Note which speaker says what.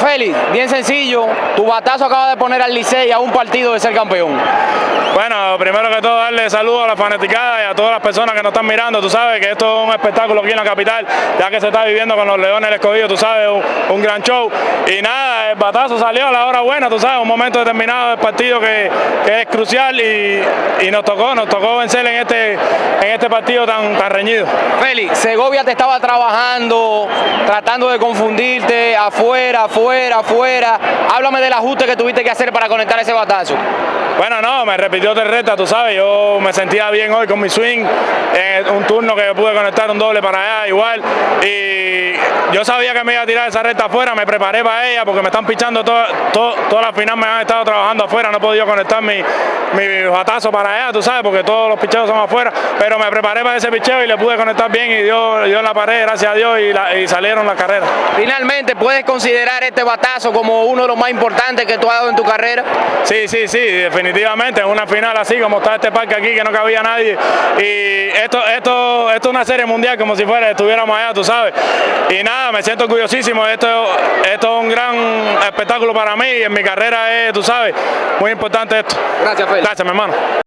Speaker 1: Félix, bien sencillo, tu batazo acaba de poner al Licey a un partido de ser campeón.
Speaker 2: Bueno, primero que todo darle saludos a la fanaticada y a todas las personas que nos están mirando. Tú sabes que esto es un espectáculo aquí en la capital, ya que se está viviendo con los Leones del Escogido, tú sabes, un, gran show. Y nada, el batazo salió a la hora buena, tú sabes, un momento determinado del partido que, es crucial y, nos tocó, nos tocó vencer en este, en este partido tan, tan reñido.
Speaker 1: Félix, Segovia te estaba trabajando, tratando de confundirte afuera, afuera, afuera. Háblame del ajuste que tuviste que hacer para conectar ese batazo.
Speaker 2: Bueno, no, me repitió Terreta, tú sabes, yo me sentía bien hoy con mi swing, en un turno que pude conectar un doble para allá igual, y yo sabía que me iba a tirar esa recta afuera, me preparé para ella porque me están pichando todas las finales, me han estado trabajando afuera, no he podido conectar mi, mi batazo para allá, tú sabes, porque todos los picheos son afuera, pero me preparé para ese picheo y le pude conectar bien y dio, dio en la pared, gracias a Dios, y, salieron las carreras.
Speaker 1: Finalmente, ¿puedes considerar este batazo como uno de los más importantes que tú has dado en tu carrera?
Speaker 2: Sí, sí, sí, definitivamente, en una final así como está este parque aquí, que no cabía nadie, y esto, esto, esto es una serie mundial como si fuera, estuviéramos allá, tú sabes, y nada, me siento orgullosísimo, esto, esto es un gran espectáculo para mí, y en mi carrera es, tú sabes, muy importante esto.
Speaker 1: Gracias, Félix.
Speaker 2: Gracias, mi hermano.